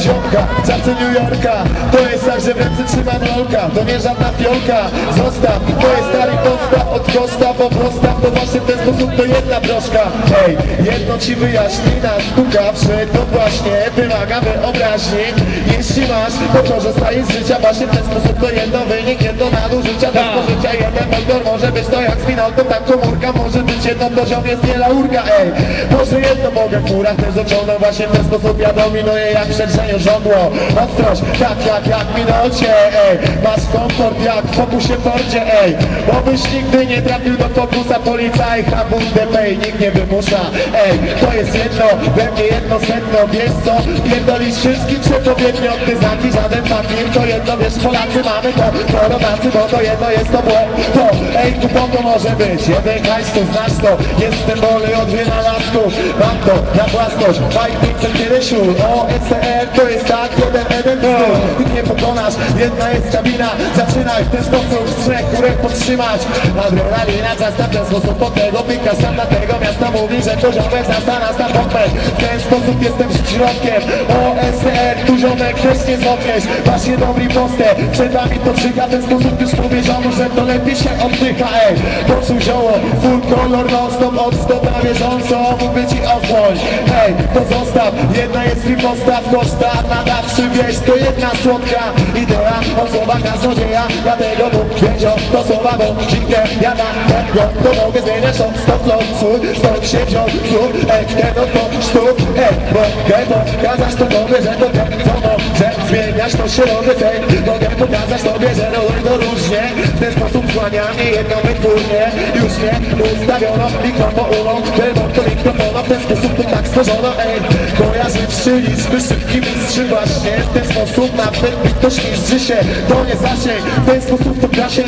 ziomka, czasy New Yorka. To jest tak, że w ręce trzymam rolka. To nie żadna fiolka, zostaw. To jest stary postaw od kosta Bo postaw to właśnie w ten sposób to jedna troszka Hej, jedno ci wyjaśni Nas pukawszy to właśnie wymaga wyobraźni. Jeśli masz, to korzystaj z życia. Właśnie w ten sposób to jedno wynik Jedno nadużycia, tak życia Jeden motor może być to jak spinalką Tak komórka może być jedno poziom jest nie laurka Ej, może jedno w górach też ociągnąć Właśnie w ten sposób ja dominuję jak przedrzeniu żądło. Ostrość, tak jak jak minucie Ej, masz komfort jak w fokusie Fordzie Ej, bo byś nigdy nie trafił do fokusa Policaj, habundę pay, nikt nie wymusza Ej, to jest jedno, we mnie jedno sedno Wiesz co, pierdolisz wszystkim przepowiednio Ty znaki, żaden fakir, to jedno wiesz Polacy mamy to, to bo to jedno jest to było To, ej, tu po to może być. Jeden hajs, to znasz to Jestem wolny od wynalazków Mam to, na własność Fight Pixel Kiedysiu O, SCR to jest tak, jeden, jeden styl Ty nie pokonasz, jedna jest kabina. Zaczynaj w ten sposób trzech górek podtrzymać. Adrenalina, ten sposób pod tego pika Sam na tego miasta mówi, że to ziomek zastana na pompę W ten sposób jestem środkiem. O, SCR, tu ziomek też nie złapniesz Właśnie dobry postęp, przed nami to W ten sposób już powiedziano, że to lepiej się oddycha Ej, poczuł zioło, full color non stop Od stop na bieżąco, mówię ci ochłoń to zostaw, jedna jest mi postaw Koszta, nadawczy wieś, to jedna słodka Idea, osoba kaznodzieja Dlatego Bóg wiedział, to słowa, bo dziękę ja na tego To mogę zmieniać od stop lot, swój Stąd się wziął. Słów, ej, tego to sztuk Ej, mogę pokazać to tobie, że to tak co może Zmieniać to się robię, tej Mogę pokazać tobie, że robię to różnie. W ten sposób kłania mnie jedno wytwórnie. Już nie ustawiono mikrofoną Tylko to mikrofona w ten sposób to tak stworzono Ej, kojarzyć się liczby szybki mistrzy Właśnie w ten sposób nawet mi ktoś niszczy się. To nie zasięg, w ten sposób to gra się